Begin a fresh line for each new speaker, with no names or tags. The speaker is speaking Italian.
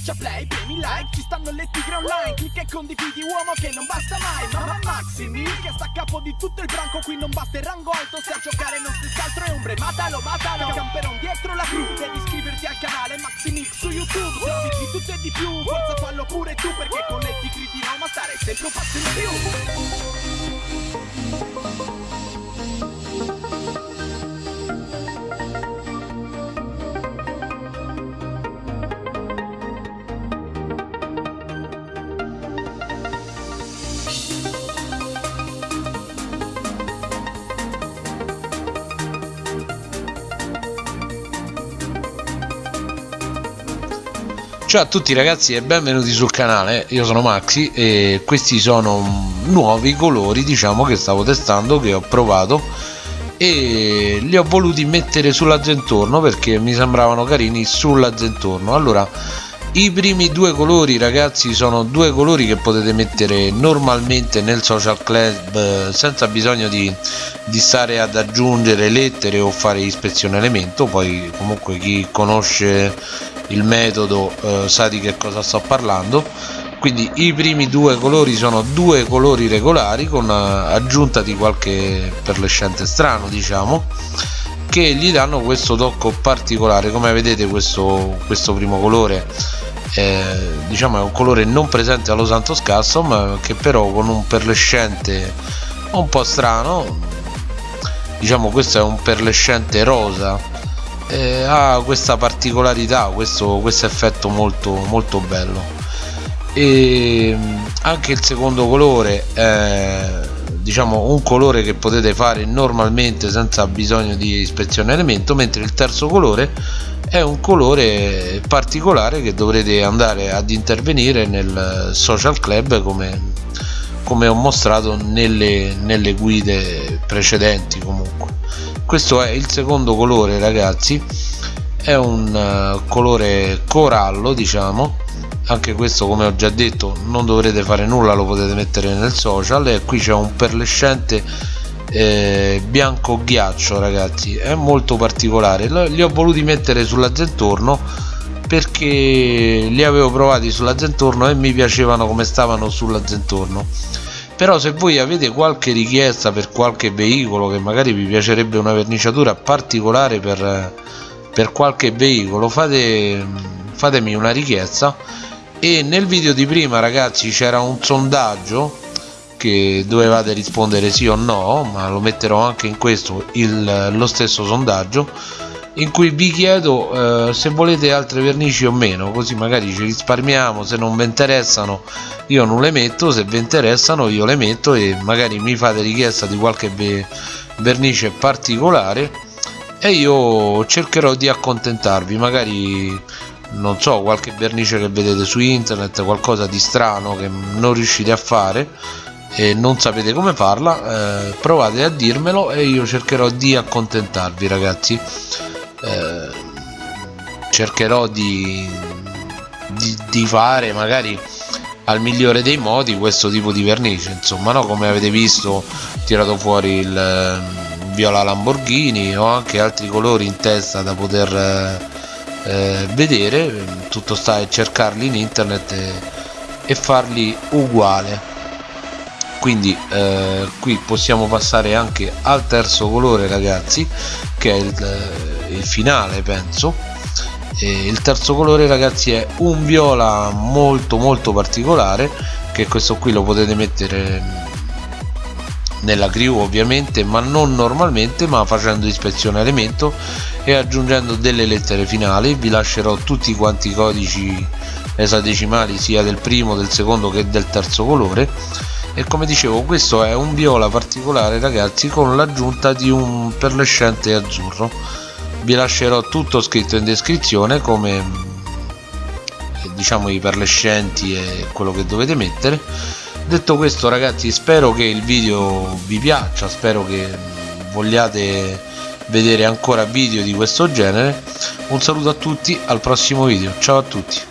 Schiaccia play, premi like, ci stanno le tigre online Clicca e condividi uomo che non basta mai Mamma Maximi che sta a capo di tutto il branco Qui non basta il rango alto, se a giocare non stessi altro è ombre Matalo, matalo, camperon dietro la crew Devi iscriverti al canale Maximix su YouTube Servizi di tutto e di più, forza fallo pure tu Perché con le tigre di Roma stare sempre un passo in più
Ciao a tutti ragazzi e benvenuti sul canale, io sono Maxi e questi sono nuovi colori diciamo che stavo testando, che ho provato e li ho voluti mettere sull'azzentorno perché mi sembravano carini sull'azzentorno allora i primi due colori ragazzi sono due colori che potete mettere normalmente nel social club eh, senza bisogno di, di stare ad aggiungere lettere o fare ispezione elemento. Poi comunque chi conosce il metodo eh, sa di che cosa sto parlando. Quindi i primi due colori sono due colori regolari con eh, aggiunta di qualche perlescente strano diciamo che gli danno questo tocco particolare. Come vedete questo, questo primo colore è, diciamo è un colore non presente allo Santos Custom che però con un perlescente un po' strano diciamo questo è un perlescente rosa eh, ha questa particolarità questo, questo effetto molto molto bello. E anche il secondo colore è diciamo un colore che potete fare normalmente senza bisogno di ispezione elemento mentre il terzo colore è un colore particolare che dovrete andare ad intervenire nel social club come, come ho mostrato nelle, nelle guide precedenti comunque questo è il secondo colore ragazzi. È un uh, colore corallo diciamo. Anche questo come ho già detto non dovrete fare nulla lo potete mettere nel social. E qui c'è un perlescente eh, bianco ghiaccio ragazzi. È molto particolare. Li ho voluti mettere sulla zentorno perché li avevo provati sulla zentorno e mi piacevano come stavano sulla zentorno però se voi avete qualche richiesta per qualche veicolo che magari vi piacerebbe una verniciatura particolare per, per qualche veicolo fate, fatemi una richiesta. E nel video di prima ragazzi c'era un sondaggio che dovevate rispondere sì o no ma lo metterò anche in questo il, lo stesso sondaggio in cui vi chiedo eh, se volete altre vernici o meno così magari ci risparmiamo se non vi interessano io non le metto se vi interessano io le metto e magari mi fate richiesta di qualche vernice particolare e io cercherò di accontentarvi. Magari non so qualche vernice che vedete su internet qualcosa di strano che non riuscite a fare e non sapete come farla eh, provate a dirmelo e io cercherò di accontentarvi ragazzi eh, cercherò di, di, di, fare magari al migliore dei modi questo tipo di vernice insomma no? Come avete visto ho tirato fuori il, ehm, viola Lamborghini ho anche altri colori in testa da poter eh, vedere. Tutto sta a cercarli in internet e, e farli uguale. Quindi eh, qui possiamo passare anche al terzo colore ragazzi che è il, il finale penso. E il terzo colore ragazzi è un viola molto molto particolare che questo qui lo potete mettere nella crew ovviamente ma non normalmente ma facendo ispezione elemento e aggiungendo delle lettere finali. Vi lascerò tutti quanti i codici esadecimali sia del primo del secondo che del terzo colore. E come dicevo questo è un viola particolare ragazzi con l'aggiunta di un perlescente azzurro vi lascerò tutto scritto in descrizione come diciamo i perlescenti e quello che dovete mettere. Detto questo ragazzi spero che il video vi piaccia spero che vogliate vedere ancora video di questo genere. Un saluto a tutti al prossimo video. Ciao a tutti